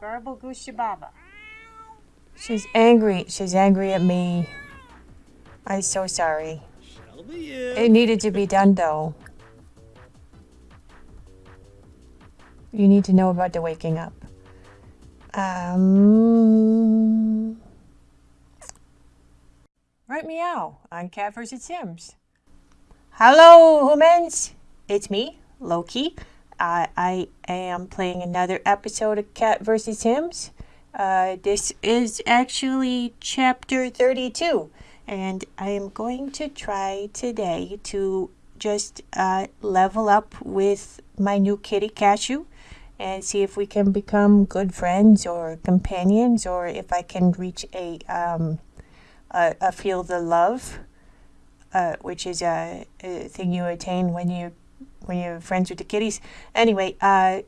Garble Gushababa. She's angry. She's angry at me. I'm so sorry. It needed to be done though. You need to know about the waking up. Um. Right meow on Cat vs. Sims. Hello, humans. It's me, Loki. I I am playing another episode of Cat vs. Sims. Uh, this is actually chapter 32, and I am going to try today to just uh, level up with my new kitty Cashew and see if we can become good friends or companions, or if I can reach a um, a, a feel the love, uh, which is a, a thing you attain when you when you're friends with the kitties. Anyway, uh,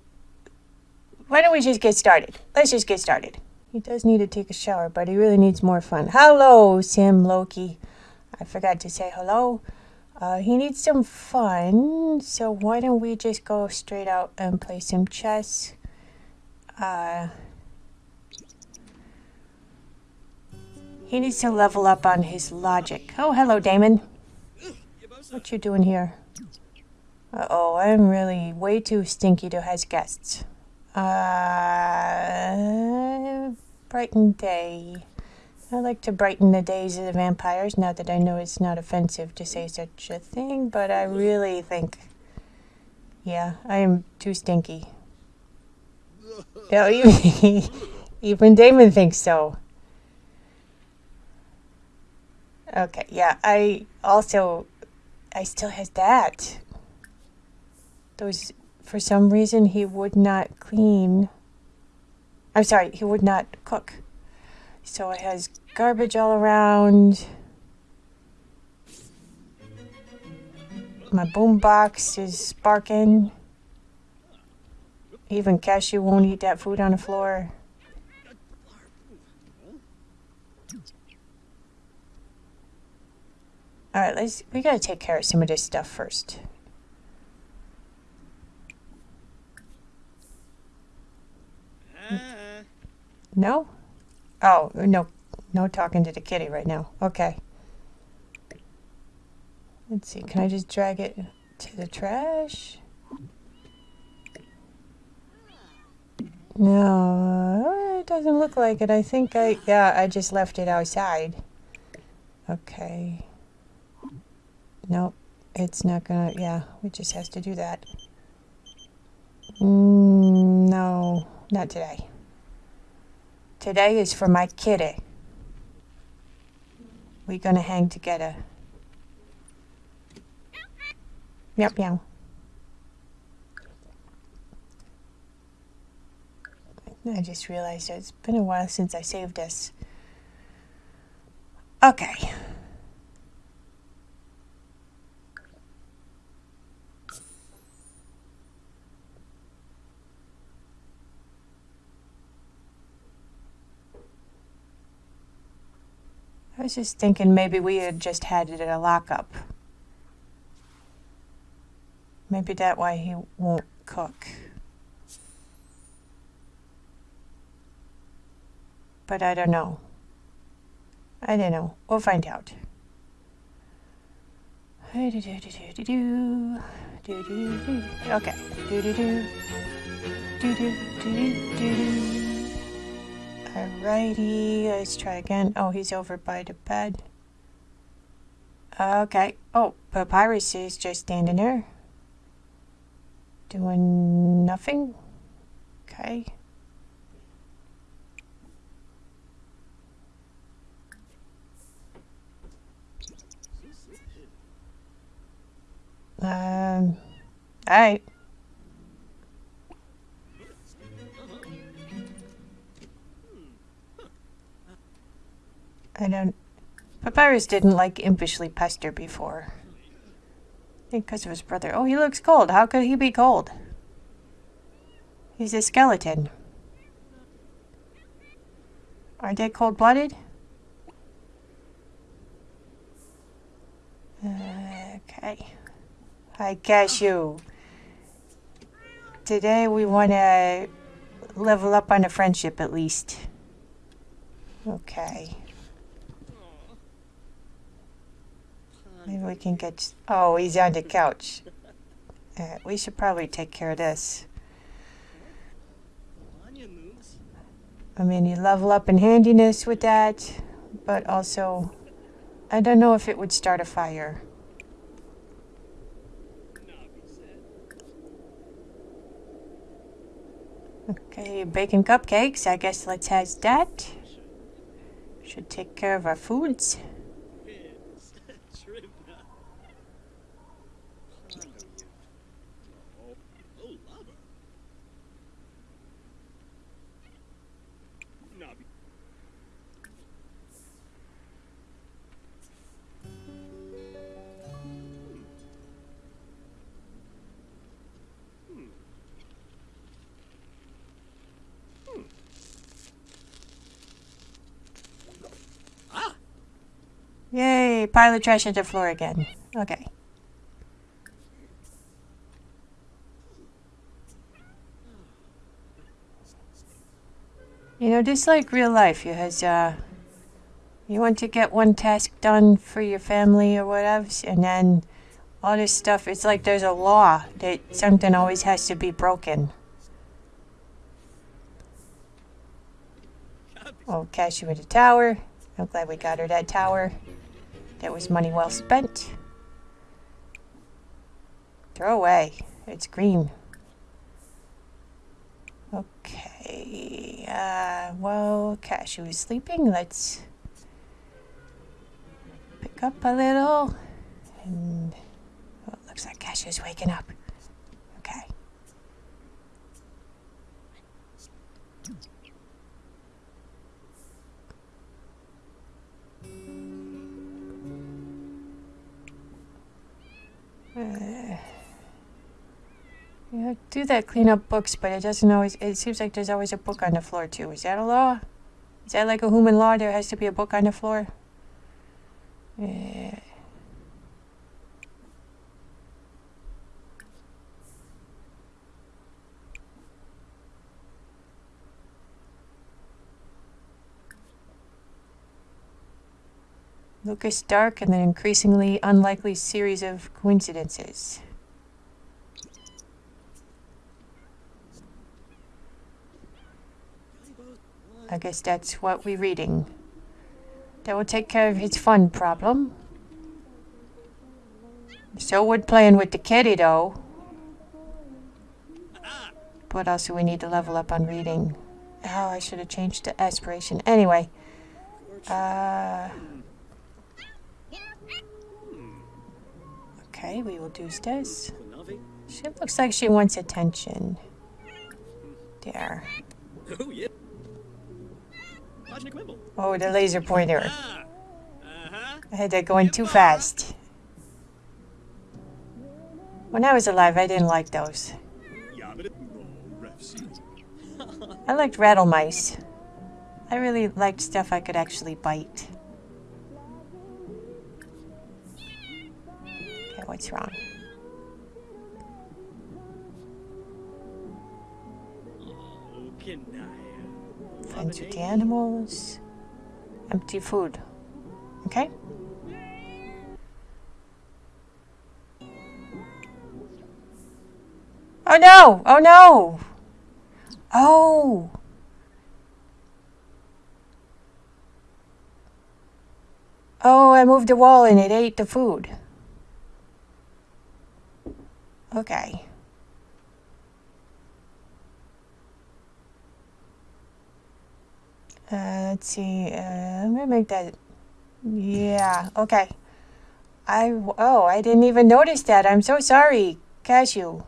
why don't we just get started? Let's just get started. He does need to take a shower, but he really needs more fun. Hello, Sim Loki. I forgot to say hello. Uh, he needs some fun, so why don't we just go straight out and play some chess? Uh, he needs to level up on his logic. Oh, hello, Damon. What you doing here? Uh-oh, I'm really way too stinky to have guests. Uh, brighten day. I like to brighten the days of the vampires, not that I know it's not offensive to say such a thing, but I really think, yeah, I am too stinky. Yeah, even, even Damon thinks so. Okay, yeah, I also, I still has that. Those, for some reason, he would not clean. I'm sorry, he would not cook. So it has garbage all around. My boombox is sparking. Even Cashew won't eat that food on the floor. Alright, let's we gotta take care of some of this stuff first. Ah, No? Oh, no. No talking to the kitty right now. Okay. Let's see. Can I just drag it to the trash? No, it doesn't look like it. I think I, yeah, I just left it outside. Okay. Nope. It's not gonna, yeah, it just has to do that. Mm, no, not today. Today is for my kitty. We're gonna hang together. Meow meow. I just realized it's been a while since I saved this. Okay. I was just thinking maybe we had just had it at a lockup. Maybe that why he won't cook. But I don't know. I don't know. We'll find out. Okay. Alrighty, let's try again. Oh, he's over by the bed. Okay. Oh, Papyrus is just standing there. Doing nothing. Okay. Um, alright. I don't. Papyrus didn't like impishly pester before. I because of his brother. Oh, he looks cold. How could he be cold? He's a skeleton. Are they cold blooded? Okay. Hi, Cashew. Today we want to level up on a friendship at least. Okay. Maybe we can get. Oh, he's on the couch. Uh, we should probably take care of this. I mean, you level up in handiness with that, but also, I don't know if it would start a fire. Okay, baking cupcakes. I guess let's have that. Should take care of our foods. Pile of trash on the floor again. Okay. You know, just like real life, you has uh you want to get one task done for your family or whatever, and then all this stuff, it's like there's a law that something always has to be broken. Oh, Cashew with a tower. I'm glad we got her that tower. That was money well spent. Throw away. It's green. Okay. Uh, well, Cashew is sleeping. Let's pick up a little. And it looks like Cashew's waking up. Okay. Do that clean up books, but it doesn't always. It seems like there's always a book on the floor too. Is that a law? Is that like a human law? There has to be a book on the floor. Yeah. Lucas Dark and an increasingly unlikely series of coincidences. I guess that's what we're reading. That will take care of his fun problem. So would playing with the kitty though. But also we need to level up on reading. Oh, I should have changed the aspiration. Anyway. Uh... Okay, we will do this. She looks like she wants attention. There. Oh, yeah. Oh, the laser pointer. Ah. Uh-huh. I had that going too fast. When I was alive, I didn't like those. I liked rattle mice. I really liked stuff I could actually bite. Okay, what's wrong? Friends with the animals. Empty food. Okay? Oh no! Oh no! Oh! Oh, I moved the wall and it ate the food. Okay. Uh, let's see. Uh, I'm gonna make that. Yeah. Okay. I oh I didn't even notice that. I'm so sorry, Cashew.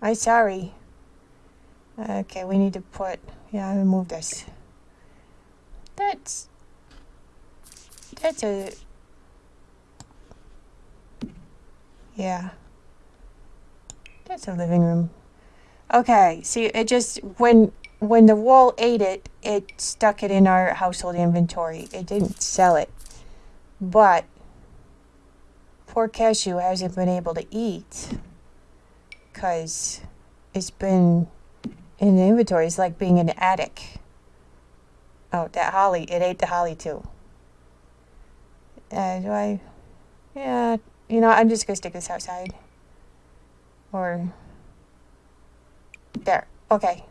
I'm sorry. Okay, we need to put. Yeah, I'm gonna move this. That's. That's a. Yeah. That's a living room. Okay, see, it just when when the wall ate it, it stuck it in our household inventory. It didn't sell it. But poor Cashew hasn't been able to eat because it's been in the inventory It's like being in the attic. Oh, that holly. It ate the holly too. Uh, do I? Yeah, you know, I'm just gonna stick this outside. Or there. Okay.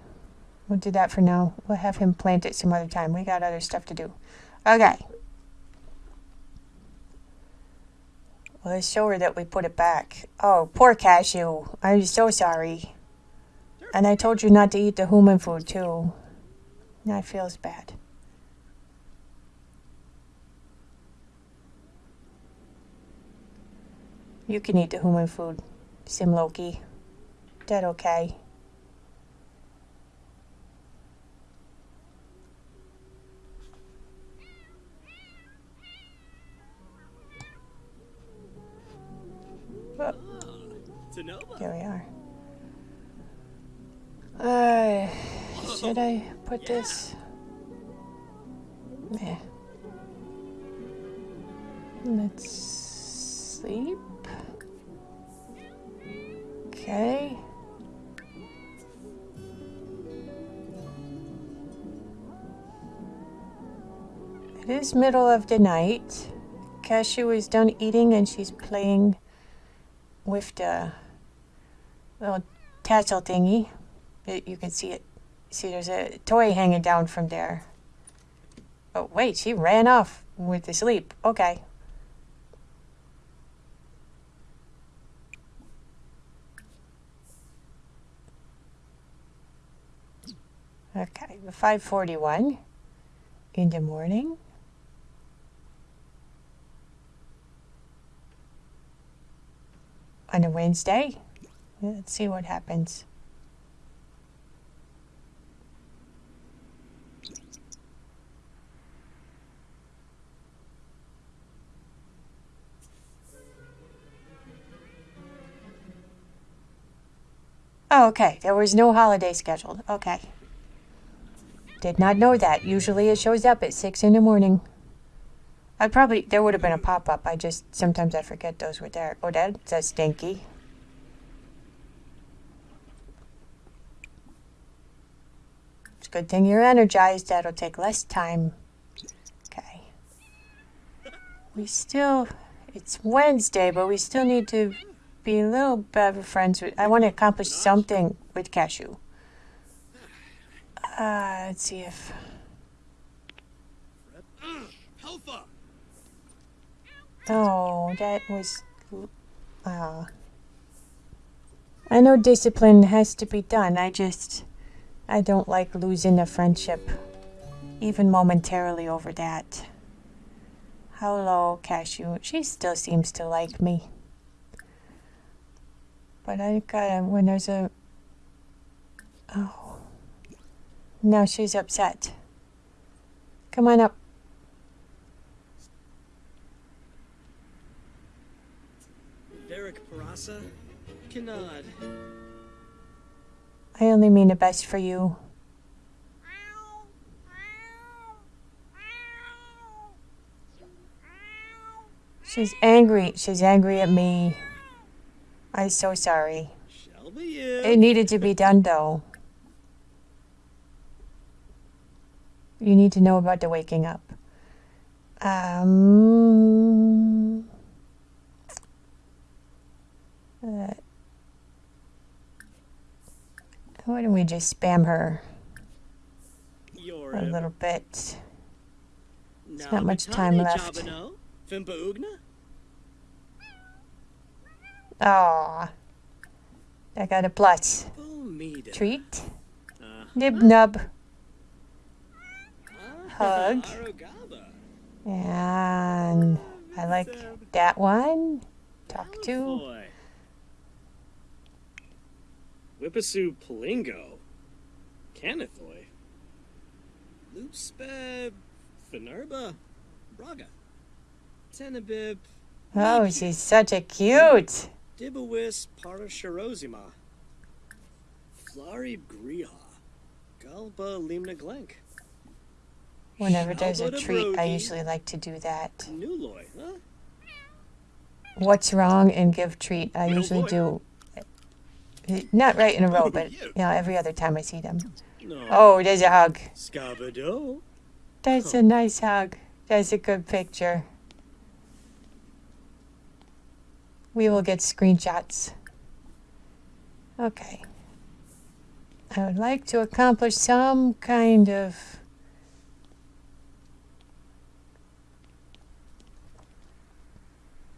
We'll do that for now. We'll have him plant it some other time. We got other stuff to do. Okay. Well, let's show her that we put it back. Oh, poor cashew. I'm so sorry. And I told you not to eat the human food, too. That feels bad. You can eat the human food, Sim Loki. That okay. Oh, Sonoma. here we are. Uh, should I put this? Yeah. Let's sleep. Okay. It is middle of the night. Cashew is done eating and she's playing with the little tassel thingy. You can see it. See, there's a toy hanging down from there. Oh, wait, she ran off with the sleep. Okay. Okay, 541 in the morning. On a Wednesday. Let's see what happens. Oh, okay. There was no holiday scheduled. Okay. Did not know that. Usually it shows up at 6 in the morning. I probably, there would have been a pop up. I just, sometimes I forget those were there. Oh, that's stinky. It's a good thing you're energized. That'll take less time. Okay. We still, it's Wednesday, but we still need to be a little better friends with, I want to accomplish something with Cashew. Uh, let's see if, oh, that was, uh, I know discipline has to be done. I just, I don't like losing a friendship, even momentarily over that. Hello, Cashew. She still seems to like me. But I gotta, when there's a, oh, now she's upset. Come on up. Derek Parasa. Kanad. I only mean the best for you. She's angry. She's angry at me. I'm so sorry. It needed to be done though. You need to know about the waking up. Um, why don't we just spam her a little bit? There's not much time left. Aw. I got a plus. Treat. Uh, Nib nub. ah, Hug. And I like that one. Talk to. Whippasu Palingo. Canithoy. Loopspe. Finerba. Braga. Tenebib. Oh, she's such a cute. Dibawis Parashirozima. Flari Griha. Galba Limna Glenk. Whenever there's a treat, I usually like to do that. What's wrong and give treat? I usually do Not right in a row, but you know, every other time I see them. No. Oh, there's a hug. Scabado. That's a nice hug. That's a good picture. We will get screenshots. Okay. I would like to accomplish some kind of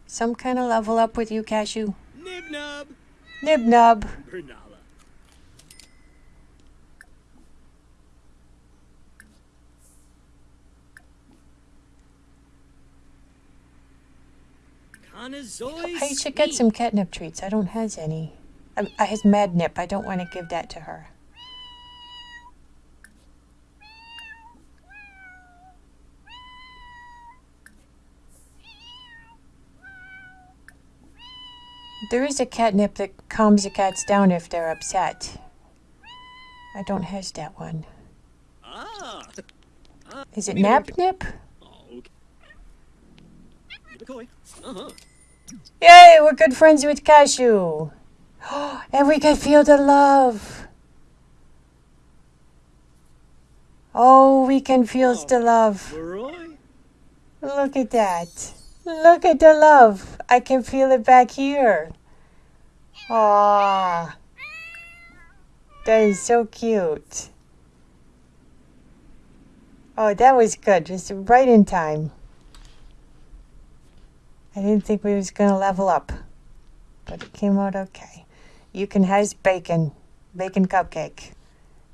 some kind of level up with you, Cashew. Nib nub. I should get some catnip treats. I don't has any. I, I has mad nip. I don't want to give that to her. There is a catnip that calms the cats down if they're upset. I don't has that one. Is it nap nip? Yay, we're good friends with Cashew. and we can feel the love. Oh, we can feel the love. Look at that. Look at the love. I can feel it back here. Ah, That is so cute. Oh, that was good. Just right in time. I didn't think we was gonna level up. But it came out okay. You can has bacon. Bacon cupcake.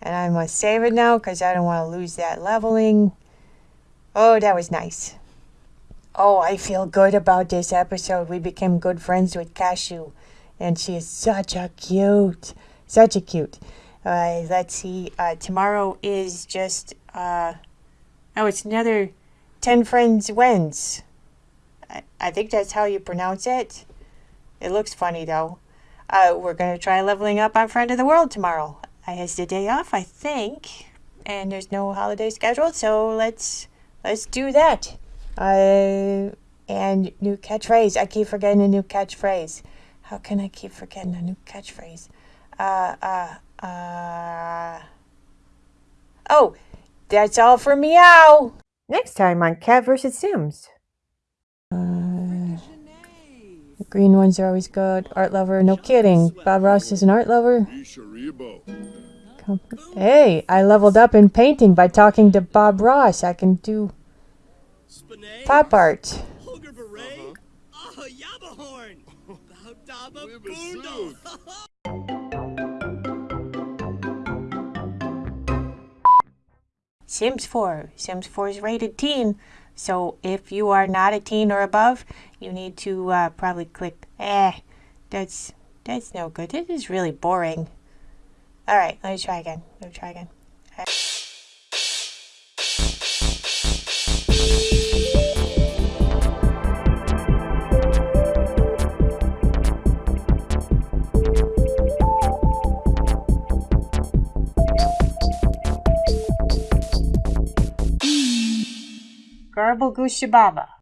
And I must save it now because I don't want to lose that leveling. Oh, that was nice. Oh, I feel good about this episode. We became good friends with Cashew. And she is such a cute, such a cute. Uh, let's see. Uh, tomorrow is just, uh, oh, it's another 10 Friends Wins. I, I think that's how you pronounce it. It looks funny though. Uh, we're going to try leveling up on Friend of the World tomorrow. I has the day off, I think. And there's no holiday scheduled, so let's let's do that. Uh, and new catchphrase. I keep forgetting a new catchphrase. How can I keep forgetting a new catchphrase? Uh, uh, uh. Oh, that's all for meow. Next time on Cat vs. Sims. Uh, the green ones are always good. Art lover, no kidding. Bob Ross is an art lover. Hey, I leveled up in painting by talking to Bob Ross. I can do pop art. Baudaba Boondle. Sims 4. Sims 4 is rated teen. So if you are not a teen or above, you need to uh, probably click. Eh, that's that's no good. This is really boring. All right, let me try again. Let me try again. Garble Gooshababa.